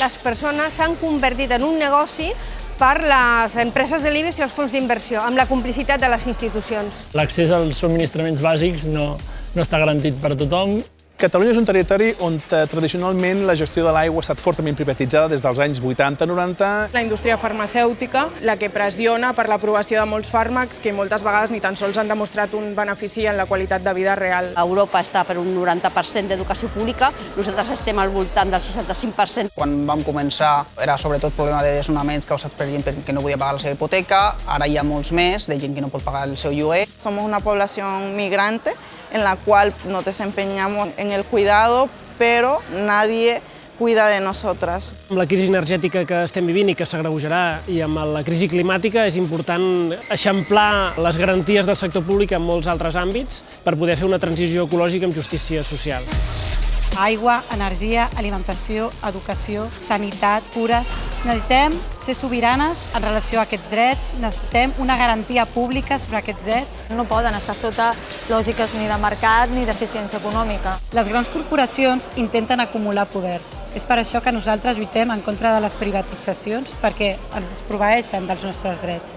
les persones s'han convertit en un negoci per les empreses de l'IBEX i els fons d'inversió, amb la complicitat de les institucions. L'accés als subministraments bàsics no, no està garantit per tothom Catalunya és un territori on eh, tradicionalment la gestió de l'aigua ha estat fortament privatitzada des dels anys 80-90. La indústria farmacèutica, la que pressiona per l'aprovació de molts fàrmacs que moltes vegades ni tan sols han demostrat un benefici en la qualitat de vida real. Europa està per un 90% d'educació pública, nosaltres estem al voltant del 65%. Quan vam començar era sobretot problema de desnonaments causats per gent que no podia pagar la seva hipoteca, ara hi ha molts més de gent que no pot pagar el seu lloguer. Somos una población migrante en la cual nos desempeñamos en el cuidado, pero nadie cuida de nosotras. Amb la crisi energètica que estem vivint i que s'agreujarà i amb la crisi climàtica és important eixamplar les garanties del sector públic en molts altres àmbits per poder fer una transició ecològica amb justícia social. Aigua, energia, alimentació, educació, sanitat, cures... Necessitem ser sobiranes en relació a aquests drets, necessitem una garantia pública sobre aquests drets. No poden estar sota lògiques ni de mercat ni d'eficiència econòmica. Les grans corporacions intenten acumular poder. És per això que nosaltres lluitem en contra de les privatitzacions, perquè ens desproveeixen dels nostres drets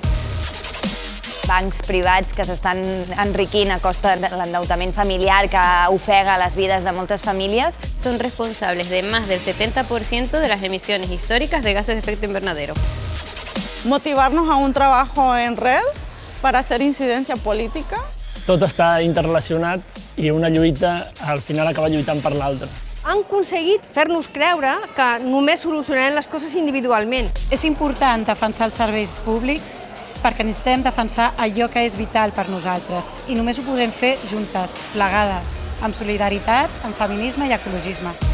bancs privats que s'estan enriquint a costa de l'endeutament familiar que ofega les vides de moltes famílies. Són responsables de més del 70% de les emissions històriques de gases d'efecte invernadero. Motivarnos a un trabajo en red para hacer incidencia política. Tot està interrelacionat i una lluita al final acaba lluitant per l'altra han aconseguit fer-nos creure que només solucionarem les coses individualment. És important defensar els serveis públics perquè necessitem defensar allò que és vital per nosaltres i només ho podem fer juntes, plegades, amb solidaritat, amb feminisme i ecologisme.